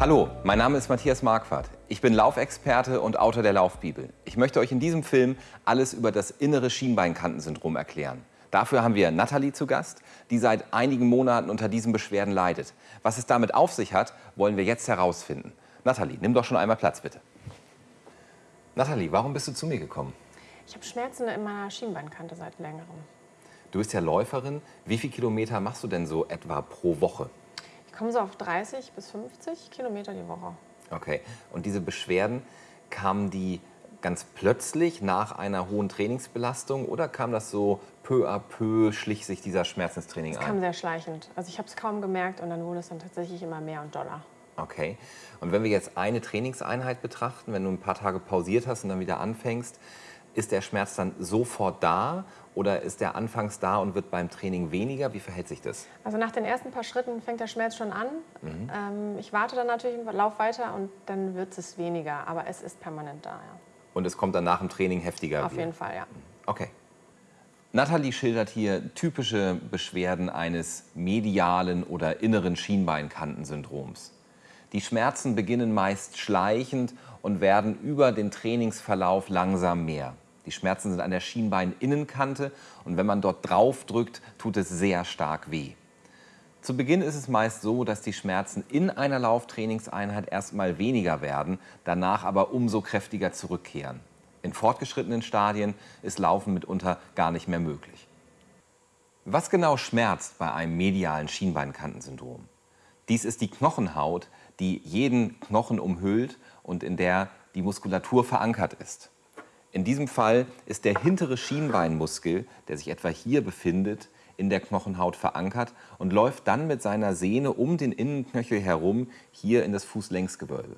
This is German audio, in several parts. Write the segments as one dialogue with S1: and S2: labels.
S1: Hallo, mein Name ist Matthias Marquardt. Ich bin Laufexperte und Autor der Laufbibel. Ich möchte euch in diesem Film alles über das innere Schienbeinkantensyndrom erklären. Dafür haben wir Nathalie zu Gast, die seit einigen Monaten unter diesen Beschwerden leidet. Was es damit auf sich hat, wollen wir jetzt herausfinden. Nathalie, nimm doch schon einmal Platz, bitte. Nathalie, warum bist du zu mir gekommen?
S2: Ich habe Schmerzen in meiner Schienbeinkante seit längerem.
S1: Du bist ja Läuferin. Wie viele Kilometer machst du denn so etwa pro Woche?
S2: Ich komme so auf 30 bis 50 Kilometer die Woche.
S1: Okay. Und diese Beschwerden, kamen die ganz plötzlich nach einer hohen Trainingsbelastung oder kam das so peu à peu, schlich sich dieser Schmerzenstraining
S2: Es
S1: ein?
S2: kam sehr schleichend. Also ich habe es kaum gemerkt und dann wurde es dann tatsächlich immer mehr und doller.
S1: Okay. Und wenn wir jetzt eine Trainingseinheit betrachten, wenn du ein paar Tage pausiert hast und dann wieder anfängst, ist der Schmerz dann sofort da oder ist der anfangs da und wird beim Training weniger? Wie verhält sich das?
S2: Also nach den ersten paar Schritten fängt der Schmerz schon an. Ähm, ich warte dann natürlich Lauf weiter und dann wird es weniger. Aber es ist permanent da, ja.
S1: Und es kommt dann nach dem Training heftiger?
S2: Auf
S1: wieder?
S2: jeden Fall, ja.
S1: Okay. Nathalie schildert hier typische Beschwerden eines medialen oder inneren Schienbeinkantensyndroms. Die Schmerzen beginnen meist schleichend und werden über den Trainingsverlauf langsam mehr. Die Schmerzen sind an der Schienbeininnenkante und wenn man dort drauf drückt, tut es sehr stark weh. Zu Beginn ist es meist so, dass die Schmerzen in einer Lauftrainingseinheit erstmal weniger werden, danach aber umso kräftiger zurückkehren. In fortgeschrittenen Stadien ist Laufen mitunter gar nicht mehr möglich. Was genau schmerzt bei einem medialen Schienbeinkantensyndrom? Dies ist die Knochenhaut, die jeden Knochen umhüllt und in der die Muskulatur verankert ist. In diesem Fall ist der hintere Schienbeinmuskel, der sich etwa hier befindet, in der Knochenhaut verankert und läuft dann mit seiner Sehne um den Innenknöchel herum hier in das Fußlängsgewölbe.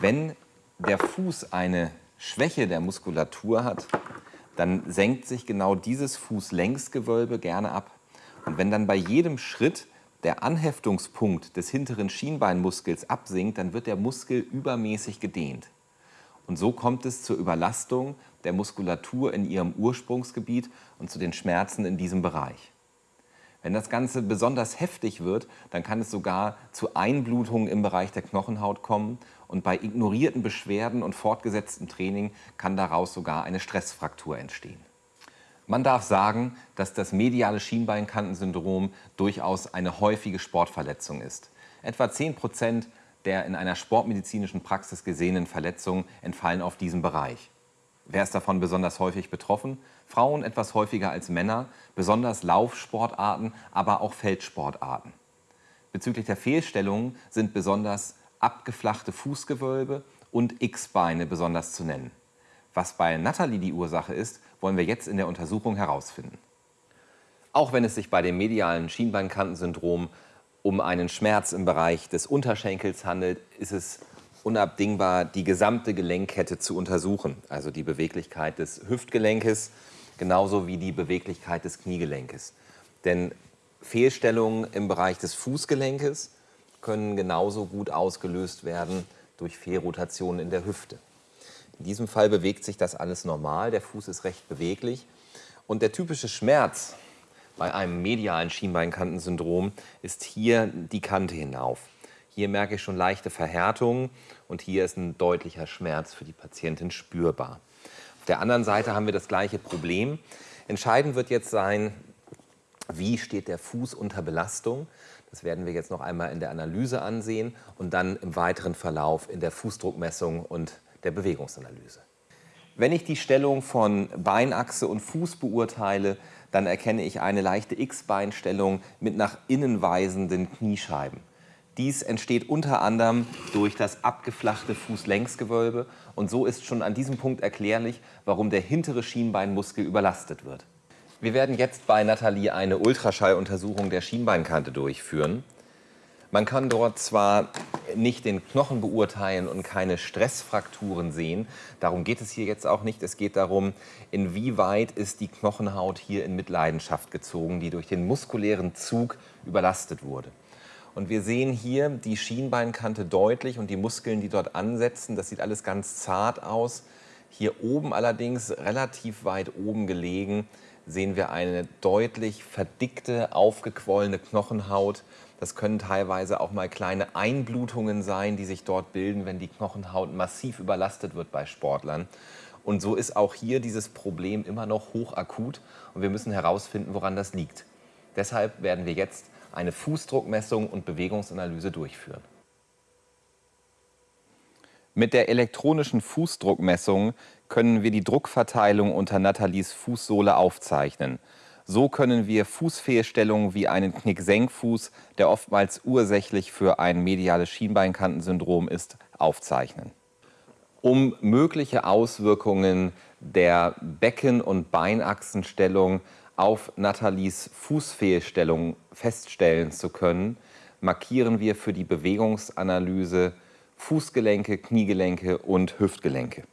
S1: Wenn der Fuß eine Schwäche der Muskulatur hat, dann senkt sich genau dieses Fußlängsgewölbe gerne ab. Und wenn dann bei jedem Schritt der Anheftungspunkt des hinteren Schienbeinmuskels absinkt, dann wird der Muskel übermäßig gedehnt. Und so kommt es zur Überlastung der Muskulatur in ihrem Ursprungsgebiet und zu den Schmerzen in diesem Bereich. Wenn das Ganze besonders heftig wird, dann kann es sogar zu Einblutungen im Bereich der Knochenhaut kommen und bei ignorierten Beschwerden und fortgesetztem Training kann daraus sogar eine Stressfraktur entstehen. Man darf sagen, dass das mediale Schienbeinkantensyndrom durchaus eine häufige Sportverletzung ist. Etwa 10 Prozent der in einer sportmedizinischen Praxis gesehenen Verletzungen entfallen auf diesen Bereich. Wer ist davon besonders häufig betroffen? Frauen etwas häufiger als Männer, besonders Laufsportarten, aber auch Feldsportarten. Bezüglich der Fehlstellungen sind besonders abgeflachte Fußgewölbe und X-Beine besonders zu nennen. Was bei Nathalie die Ursache ist, wollen wir jetzt in der Untersuchung herausfinden. Auch wenn es sich bei dem medialen Schienbeinkantensyndrom um einen Schmerz im Bereich des Unterschenkels handelt, ist es unabdingbar, die gesamte Gelenkkette zu untersuchen. Also die Beweglichkeit des Hüftgelenkes genauso wie die Beweglichkeit des Kniegelenkes. Denn Fehlstellungen im Bereich des Fußgelenkes können genauso gut ausgelöst werden durch Fehlrotationen in der Hüfte. In diesem Fall bewegt sich das alles normal, der Fuß ist recht beweglich und der typische Schmerz bei einem medialen Schienbeinkantensyndrom ist hier die Kante hinauf. Hier merke ich schon leichte Verhärtungen und hier ist ein deutlicher Schmerz für die Patientin spürbar. Auf der anderen Seite haben wir das gleiche Problem. Entscheidend wird jetzt sein, wie steht der Fuß unter Belastung. Das werden wir jetzt noch einmal in der Analyse ansehen und dann im weiteren Verlauf in der Fußdruckmessung und der Bewegungsanalyse. Wenn ich die Stellung von Beinachse und Fuß beurteile, dann erkenne ich eine leichte X-Beinstellung mit nach innen weisenden Kniescheiben. Dies entsteht unter anderem durch das abgeflachte Fußlängsgewölbe und so ist schon an diesem Punkt erklärlich, warum der hintere Schienbeinmuskel überlastet wird. Wir werden jetzt bei Nathalie eine Ultraschalluntersuchung der Schienbeinkante durchführen. Man kann dort zwar nicht den Knochen beurteilen und keine Stressfrakturen sehen, darum geht es hier jetzt auch nicht. Es geht darum, inwieweit ist die Knochenhaut hier in Mitleidenschaft gezogen, die durch den muskulären Zug überlastet wurde. Und wir sehen hier die Schienbeinkante deutlich und die Muskeln, die dort ansetzen. Das sieht alles ganz zart aus. Hier oben allerdings, relativ weit oben gelegen, sehen wir eine deutlich verdickte, aufgequollene Knochenhaut. Das können teilweise auch mal kleine Einblutungen sein, die sich dort bilden, wenn die Knochenhaut massiv überlastet wird bei Sportlern. Und so ist auch hier dieses Problem immer noch hochakut und wir müssen herausfinden, woran das liegt. Deshalb werden wir jetzt eine Fußdruckmessung und Bewegungsanalyse durchführen. Mit der elektronischen Fußdruckmessung können wir die Druckverteilung unter Nathalies Fußsohle aufzeichnen. So können wir Fußfehlstellungen wie einen Knicksenkfuß, der oftmals ursächlich für ein mediales Schienbeinkantensyndrom ist, aufzeichnen. Um mögliche Auswirkungen der Becken- und Beinachsenstellung auf Nathalies Fußfehlstellung feststellen zu können, markieren wir für die Bewegungsanalyse Fußgelenke, Kniegelenke und Hüftgelenke.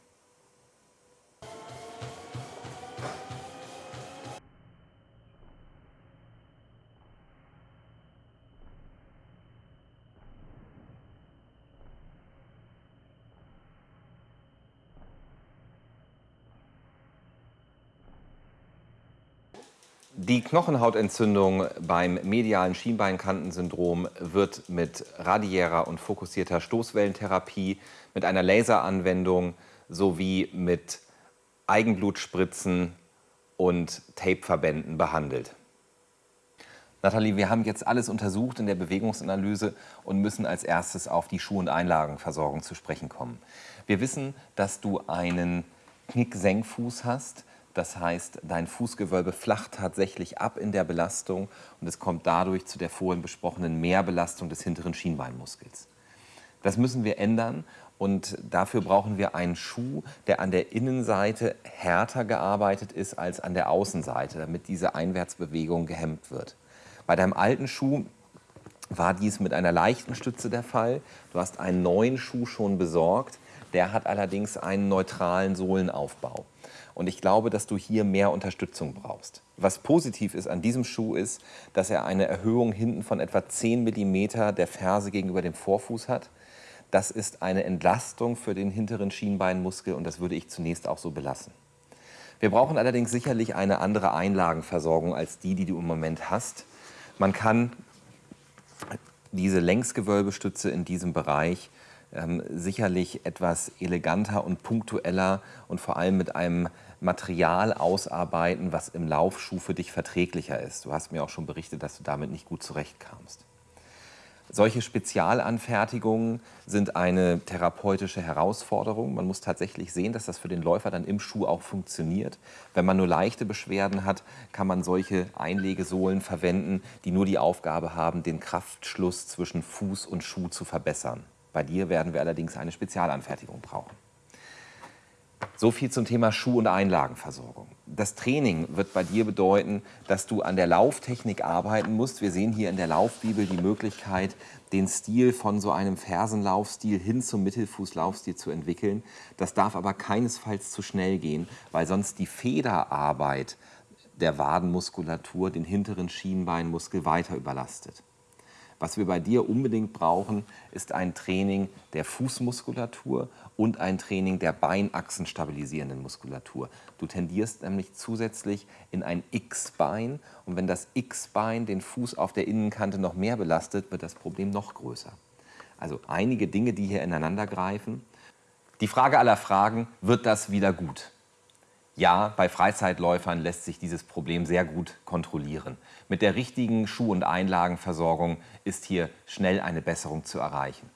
S1: Die Knochenhautentzündung beim medialen Schienbeinkantensyndrom wird mit radiärer und fokussierter Stoßwellentherapie, mit einer Laseranwendung sowie mit Eigenblutspritzen und Tapeverbänden behandelt. Nathalie, wir haben jetzt alles untersucht in der Bewegungsanalyse und müssen als erstes auf die Schuh- und Einlagenversorgung zu sprechen kommen. Wir wissen, dass du einen Knicksenkfuß hast. Das heißt, dein Fußgewölbe flacht tatsächlich ab in der Belastung und es kommt dadurch zu der vorhin besprochenen Mehrbelastung des hinteren Schienbeinmuskels. Das müssen wir ändern und dafür brauchen wir einen Schuh, der an der Innenseite härter gearbeitet ist als an der Außenseite, damit diese Einwärtsbewegung gehemmt wird. Bei deinem alten Schuh war dies mit einer leichten Stütze der Fall. Du hast einen neuen Schuh schon besorgt. Der hat allerdings einen neutralen Sohlenaufbau. Und ich glaube, dass du hier mehr Unterstützung brauchst. Was positiv ist an diesem Schuh ist, dass er eine Erhöhung hinten von etwa 10 mm der Ferse gegenüber dem Vorfuß hat. Das ist eine Entlastung für den hinteren Schienbeinmuskel und das würde ich zunächst auch so belassen. Wir brauchen allerdings sicherlich eine andere Einlagenversorgung als die, die du im Moment hast. Man kann diese Längsgewölbestütze in diesem Bereich ähm, sicherlich etwas eleganter und punktueller und vor allem mit einem Material ausarbeiten, was im Laufschuh für dich verträglicher ist. Du hast mir auch schon berichtet, dass du damit nicht gut zurechtkamst. Solche Spezialanfertigungen sind eine therapeutische Herausforderung. Man muss tatsächlich sehen, dass das für den Läufer dann im Schuh auch funktioniert. Wenn man nur leichte Beschwerden hat, kann man solche Einlegesohlen verwenden, die nur die Aufgabe haben, den Kraftschluss zwischen Fuß und Schuh zu verbessern. Bei dir werden wir allerdings eine Spezialanfertigung brauchen. So viel zum Thema Schuh- und Einlagenversorgung. Das Training wird bei dir bedeuten, dass du an der Lauftechnik arbeiten musst. Wir sehen hier in der Laufbibel die Möglichkeit, den Stil von so einem Fersenlaufstil hin zum Mittelfußlaufstil zu entwickeln. Das darf aber keinesfalls zu schnell gehen, weil sonst die Federarbeit der Wadenmuskulatur den hinteren Schienbeinmuskel weiter überlastet. Was wir bei dir unbedingt brauchen, ist ein Training der Fußmuskulatur und ein Training der Beinachsen stabilisierenden Muskulatur. Du tendierst nämlich zusätzlich in ein X-Bein und wenn das X-Bein den Fuß auf der Innenkante noch mehr belastet, wird das Problem noch größer. Also einige Dinge, die hier ineinander greifen. Die Frage aller Fragen, wird das wieder gut? Ja, bei Freizeitläufern lässt sich dieses Problem sehr gut kontrollieren. Mit der richtigen Schuh- und Einlagenversorgung ist hier schnell eine Besserung zu erreichen.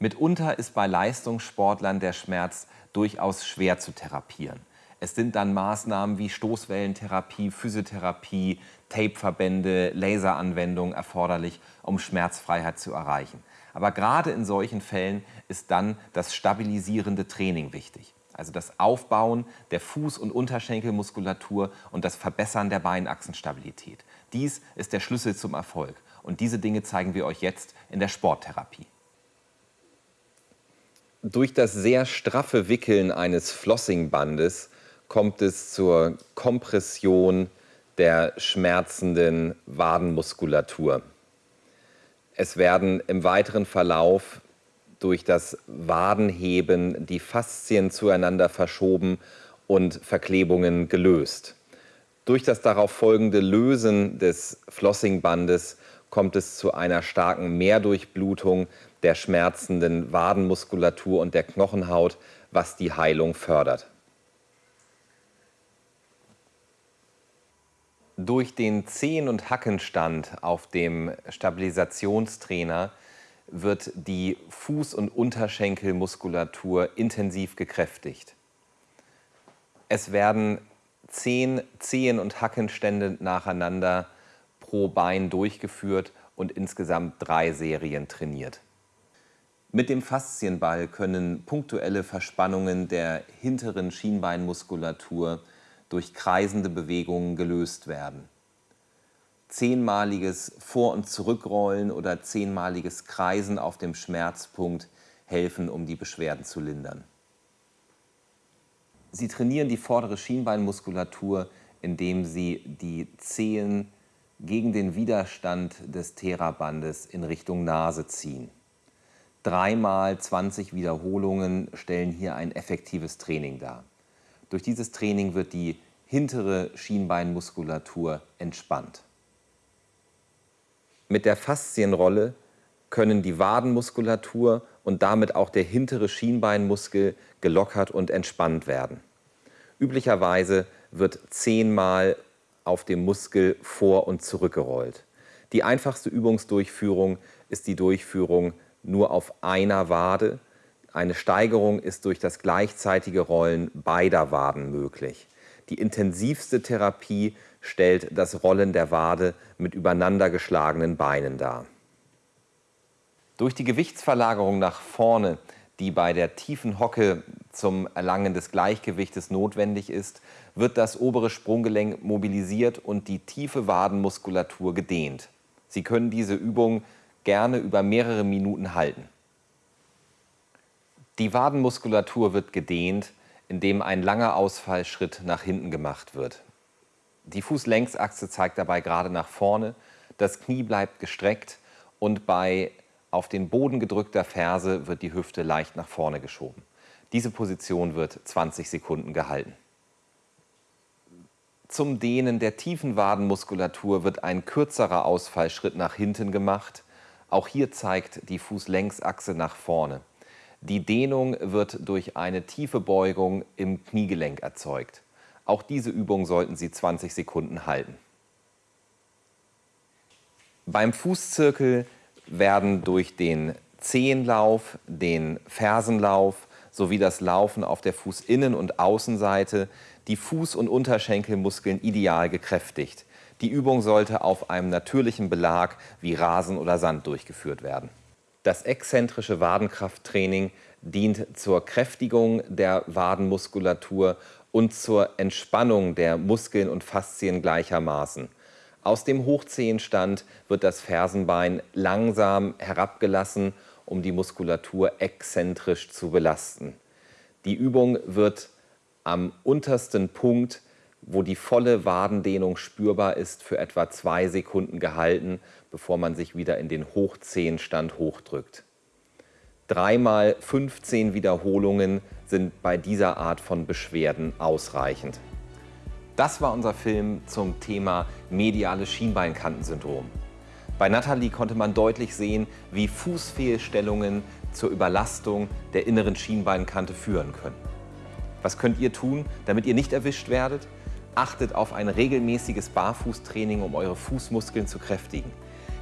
S1: Mitunter ist bei Leistungssportlern der Schmerz durchaus schwer zu therapieren. Es sind dann Maßnahmen wie Stoßwellentherapie, Physiotherapie, Tapeverbände, Laseranwendungen erforderlich, um Schmerzfreiheit zu erreichen. Aber gerade in solchen Fällen ist dann das stabilisierende Training wichtig also das Aufbauen der Fuß- und Unterschenkelmuskulatur und das Verbessern der Beinachsenstabilität. Dies ist der Schlüssel zum Erfolg und diese Dinge zeigen wir euch jetzt in der Sporttherapie. Durch das sehr straffe Wickeln eines Flossingbandes kommt es zur Kompression der schmerzenden Wadenmuskulatur. Es werden im weiteren Verlauf durch das Wadenheben die Faszien zueinander verschoben und Verklebungen gelöst. Durch das darauf folgende Lösen des Flossingbandes kommt es zu einer starken Mehrdurchblutung der schmerzenden Wadenmuskulatur und der Knochenhaut, was die Heilung fördert. Durch den Zehen- und Hackenstand auf dem Stabilisationstrainer wird die Fuß- und Unterschenkelmuskulatur intensiv gekräftigt. Es werden zehn Zehen- und Hackenstände nacheinander pro Bein durchgeführt und insgesamt drei Serien trainiert. Mit dem Faszienball können punktuelle Verspannungen der hinteren Schienbeinmuskulatur durch kreisende Bewegungen gelöst werden. Zehnmaliges Vor- und Zurückrollen oder zehnmaliges Kreisen auf dem Schmerzpunkt helfen, um die Beschwerden zu lindern. Sie trainieren die vordere Schienbeinmuskulatur, indem Sie die Zehen gegen den Widerstand des Therabandes in Richtung Nase ziehen. Dreimal 20 Wiederholungen stellen hier ein effektives Training dar. Durch dieses Training wird die hintere Schienbeinmuskulatur entspannt. Mit der Faszienrolle können die Wadenmuskulatur und damit auch der hintere Schienbeinmuskel gelockert und entspannt werden. Üblicherweise wird zehnmal auf dem Muskel vor- und zurückgerollt. Die einfachste Übungsdurchführung ist die Durchführung nur auf einer Wade. Eine Steigerung ist durch das gleichzeitige Rollen beider Waden möglich. Die intensivste Therapie stellt das Rollen der Wade mit übereinander geschlagenen Beinen dar. Durch die Gewichtsverlagerung nach vorne, die bei der tiefen Hocke zum Erlangen des Gleichgewichtes notwendig ist, wird das obere Sprunggelenk mobilisiert und die tiefe Wadenmuskulatur gedehnt. Sie können diese Übung gerne über mehrere Minuten halten. Die Wadenmuskulatur wird gedehnt, indem ein langer Ausfallschritt nach hinten gemacht wird. Die Fußlängsachse zeigt dabei gerade nach vorne, das Knie bleibt gestreckt und bei auf den Boden gedrückter Ferse wird die Hüfte leicht nach vorne geschoben. Diese Position wird 20 Sekunden gehalten. Zum Dehnen der tiefen Wadenmuskulatur wird ein kürzerer Ausfallschritt nach hinten gemacht, auch hier zeigt die Fußlängsachse nach vorne. Die Dehnung wird durch eine tiefe Beugung im Kniegelenk erzeugt. Auch diese Übung sollten Sie 20 Sekunden halten. Beim Fußzirkel werden durch den Zehenlauf, den Fersenlauf sowie das Laufen auf der Fußinnen- und Außenseite die Fuß- und Unterschenkelmuskeln ideal gekräftigt. Die Übung sollte auf einem natürlichen Belag wie Rasen oder Sand durchgeführt werden. Das exzentrische Wadenkrafttraining dient zur Kräftigung der Wadenmuskulatur und zur Entspannung der Muskeln und Faszien gleichermaßen. Aus dem Hochzehenstand wird das Fersenbein langsam herabgelassen, um die Muskulatur exzentrisch zu belasten. Die Übung wird am untersten Punkt wo die volle Wadendehnung spürbar ist, für etwa zwei Sekunden gehalten, bevor man sich wieder in den Hochzehenstand hochdrückt. Dreimal 15 Wiederholungen sind bei dieser Art von Beschwerden ausreichend. Das war unser Film zum Thema mediales Schienbeinkantensyndrom. Bei Nathalie konnte man deutlich sehen, wie Fußfehlstellungen zur Überlastung der inneren Schienbeinkante führen können. Was könnt ihr tun, damit ihr nicht erwischt werdet? Achtet auf ein regelmäßiges Barfußtraining, um eure Fußmuskeln zu kräftigen.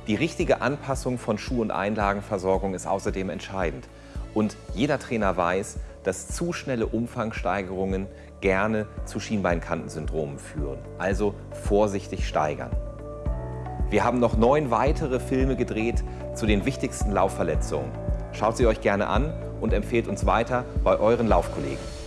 S1: Die richtige Anpassung von Schuh- und Einlagenversorgung ist außerdem entscheidend. Und jeder Trainer weiß, dass zu schnelle Umfangsteigerungen gerne zu Schienbeinkantensyndromen führen. Also vorsichtig steigern. Wir haben noch neun weitere Filme gedreht zu den wichtigsten Laufverletzungen. Schaut sie euch gerne an und empfehlt uns weiter bei euren Laufkollegen.